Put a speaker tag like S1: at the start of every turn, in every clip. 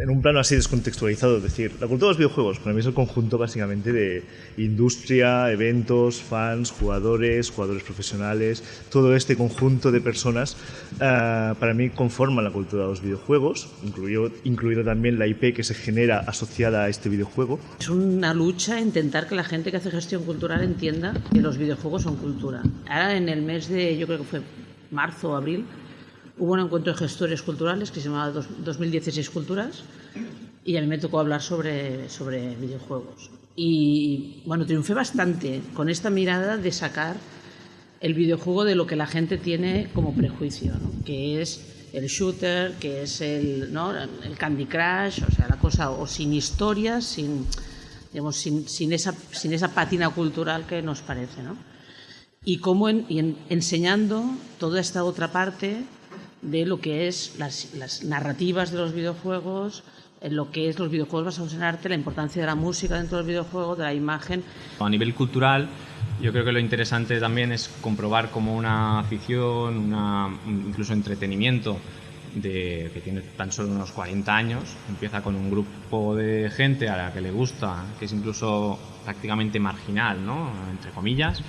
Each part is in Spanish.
S1: en un plano así descontextualizado, es decir, la cultura de los videojuegos para mí es el conjunto básicamente de industria, eventos, fans, jugadores, jugadores profesionales, todo este conjunto de personas uh, para mí conforman la cultura de los videojuegos, incluido, incluido también la IP que se genera asociada a este videojuego.
S2: Es una lucha intentar que la gente que hace gestión cultural entienda que los videojuegos son cultura. Ahora en el mes de, yo creo que fue marzo o abril, hubo un encuentro de gestores culturales que se llamaba 2016 Culturas y a mí me tocó hablar sobre, sobre videojuegos. Y bueno, triunfé bastante con esta mirada de sacar el videojuego de lo que la gente tiene como prejuicio, ¿no? que es el shooter, que es el, ¿no? el Candy Crush, o sea, la cosa o sin historias, sin, digamos, sin, sin, esa, sin esa patina cultural que nos parece. ¿no? Y cómo en, y en, enseñando toda esta otra parte de lo que es las, las narrativas de los videojuegos, en lo que es los videojuegos basados en arte, la importancia de la música dentro del videojuego, de la imagen.
S3: A nivel cultural, yo creo que lo interesante también es comprobar cómo una afición, una, incluso entretenimiento, de, que tiene tan solo unos 40 años, empieza con un grupo de gente a la que le gusta, que es incluso prácticamente marginal, ¿no? entre comillas,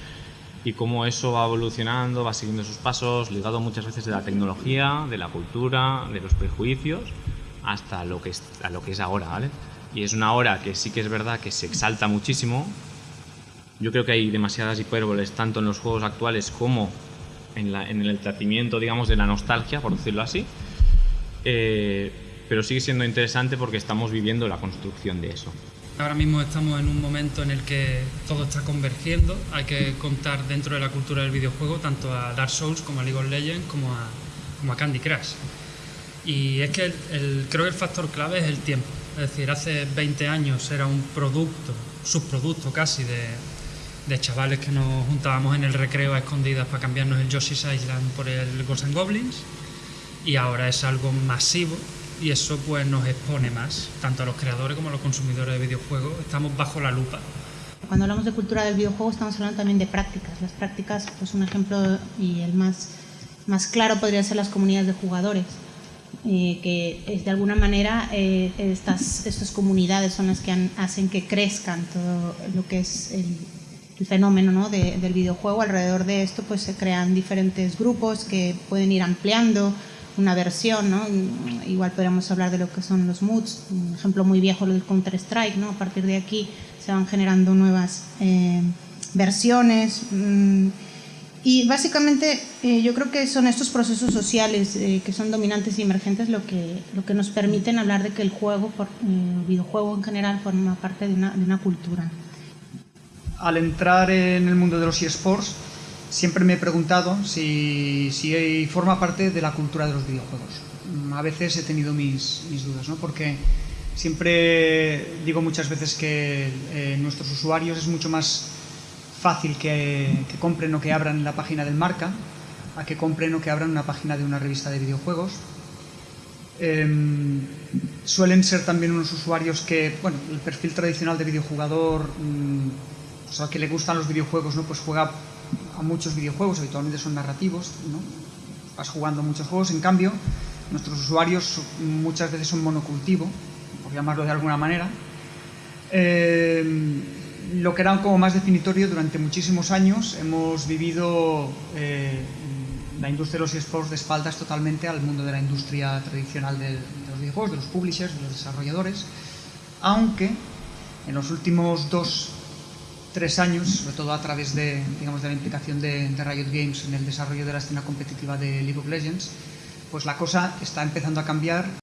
S3: y cómo eso va evolucionando, va siguiendo sus pasos, ligado muchas veces de la tecnología, de la cultura, de los prejuicios, hasta lo que es, a lo que es ahora, ¿vale? Y es una hora que sí que es verdad que se exalta muchísimo. Yo creo que hay demasiadas hipérboles tanto en los juegos actuales como en, la, en el tratamiento, digamos, de la nostalgia, por decirlo así. Eh, pero sigue siendo interesante porque estamos viviendo la construcción de eso.
S4: Ahora mismo estamos en un momento en el que todo está convergiendo. Hay que contar dentro de la cultura del videojuego tanto a Dark Souls como a League of Legends como a, Candy Crush. Y es que el, creo que el factor clave es el tiempo. Es decir, hace 20 años era un producto, subproducto casi, de, de chavales que nos juntábamos en el recreo a escondidas para cambiarnos el Yoshi's Island por el Ghosts and Goblins. Y ahora es algo masivo y eso pues nos expone más, tanto a los creadores como a los consumidores de videojuegos. Estamos bajo la lupa.
S5: Cuando hablamos de cultura del videojuego estamos hablando también de prácticas. Las prácticas, pues un ejemplo y el más, más claro podría ser las comunidades de jugadores. Eh, que de alguna manera eh, estas, estas comunidades son las que han, hacen que crezcan todo lo que es el, el fenómeno ¿no? de, del videojuego. Alrededor de esto pues se crean diferentes grupos que pueden ir ampliando una versión, ¿no? igual podríamos hablar de lo que son los moods, un ejemplo muy viejo lo del Counter-Strike, ¿no? a partir de aquí se van generando nuevas eh, versiones. Mmm, y básicamente eh, yo creo que son estos procesos sociales eh, que son dominantes y emergentes lo que, lo que nos permiten hablar de que el juego, por, eh, videojuego en general, forma parte de una, de una cultura.
S6: Al entrar en el mundo de los eSports, siempre me he preguntado si, forma parte de la cultura de los videojuegos. A veces he tenido mis, dudas, ¿no? porque siempre digo muchas veces que eh, nuestros usuarios es mucho más fácil que, compren o que abran la página del marca a que compren o que abran una página de una revista de videojuegos. Eh, suelen ser también unos usuarios que, bueno, el perfil tradicional de videojugador, mmm, o sea, que le gustan los videojuegos, ¿no? Pues juega a muchos videojuegos, habitualmente son narrativos, ¿no? Vas jugando muchos juegos, en cambio, nuestros usuarios muchas veces son monocultivo, por llamarlo de alguna manera. Eh, lo que era como más definitorio durante muchísimos años hemos vivido eh, la industria de los esports de espaldas totalmente al mundo de la industria tradicional de, de, los videojuegos, de los publishers, de los desarrolladores, aunque en los últimos dos, tres años, sobre todo a través de, digamos, de la implicación de, de Riot Games en el desarrollo de la escena competitiva de League of Legends, pues la cosa está empezando a cambiar